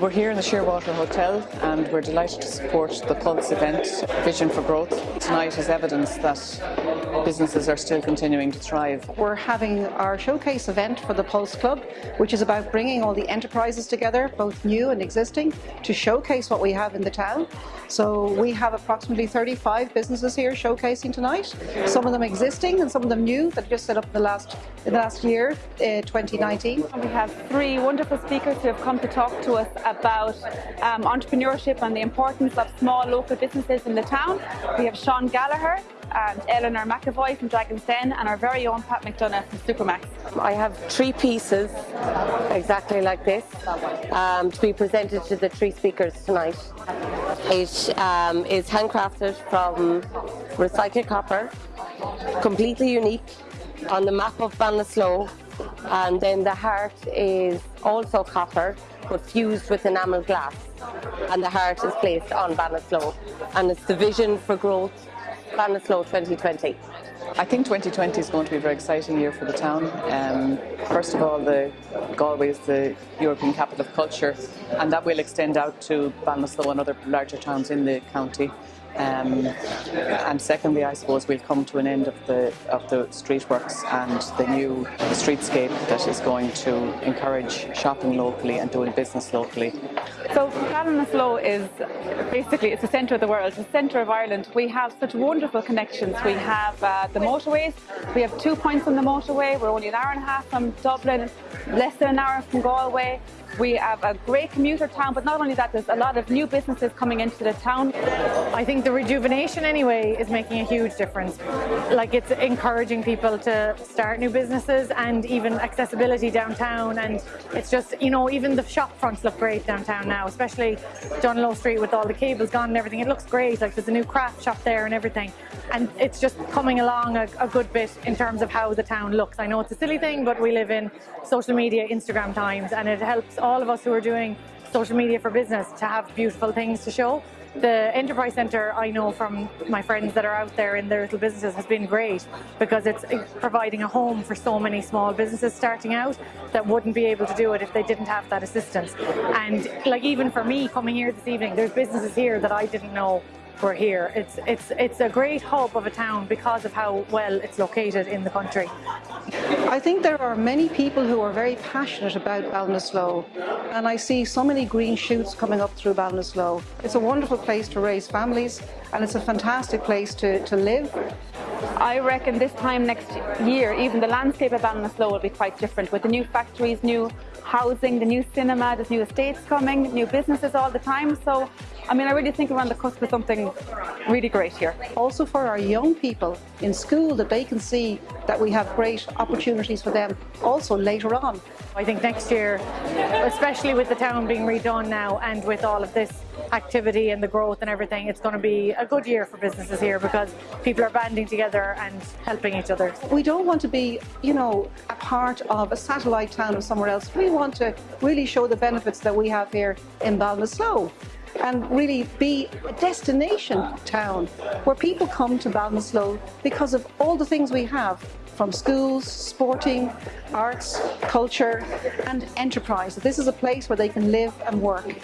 We're here in the Shearwater Hotel and we're delighted to support the Pulse event, Vision for Growth. Tonight is evidence that businesses are still continuing to thrive. We're having our showcase event for the Pulse Club, which is about bringing all the enterprises together, both new and existing, to showcase what we have in the town. So we have approximately 35 businesses here showcasing tonight, some of them existing and some of them new that just set up in the last, in the last year, uh, 2019. We have three wonderful speakers who have come to talk to us about um, entrepreneurship and the importance of small local businesses in the town. We have Sean Gallagher and Eleanor McAvoy from Dragon's Den and our very own Pat McDonagh from Supermac's. I have three pieces exactly like this um, to be presented to the three speakers tonight. It um, is handcrafted from recycled copper, completely unique on the map of Ballinasloe and then the heart is also copper but fused with enamel glass and the heart is placed on Ballinasloe and it's the vision for growth Ballinasloe 2020. I think 2020 is going to be a very exciting year for the town. Um, first of all, the Galway is the European capital of culture and that will extend out to Ballinasloe and other larger towns in the county. Um, and secondly, I suppose we'll come to an end of the of the street works and the new streetscape that is going to encourage shopping locally and doing business locally. So Ballinasloe is basically it's the centre of the world, the centre of Ireland. We have such wonderful connections. We have uh, the motorways. We have two points on the motorway. We're only an hour and a half from Dublin, less than an hour from Galway. We have a great commuter town, but not only that, there's a lot of new businesses coming into the town. I think the rejuvenation anyway is making a huge difference. Like it's encouraging people to start new businesses and even accessibility downtown and it's just, you know, even the shop fronts look great downtown now, especially John Dunlo Street with all the cables gone and everything. It looks great, like there's a new craft shop there and everything. And it's just coming along a, a good bit in terms of how the town looks. I know it's a silly thing, but we live in social media, Instagram times, and it helps all of us who are doing social media for business to have beautiful things to show. The Enterprise Centre, I know from my friends that are out there in their little businesses, has been great because it's providing a home for so many small businesses starting out that wouldn't be able to do it if they didn't have that assistance. And like even for me coming here this evening, there's businesses here that I didn't know were here. It's, it's, it's a great hub of a town because of how well it's located in the country. I think there are many people who are very passionate about Ballinasloe and I see so many green shoots coming up through Ballinasloe. It's a wonderful place to raise families and it's a fantastic place to, to live. I reckon this time next year, even the landscape of Ballinasloe will be quite different with the new factories, new housing, the new cinema, there's new estates coming, new businesses all the time. So, I mean, I really think we're on the cusp of something really great here. Also for our young people in school that they can see that we have great opportunities for them also later on. I think next year, especially with the town being redone now and with all of this activity and the growth and everything, it's going to be a good year for businesses here because people are banding together and helping each other. We don't want to be, you know, a part of a satellite town of somewhere else. We want to really show the benefits that we have here in Ballinasloe and really be a destination town where people come to Ballinasloe because of all the things we have from schools, sporting, arts, culture and enterprise. This is a place where they can live and work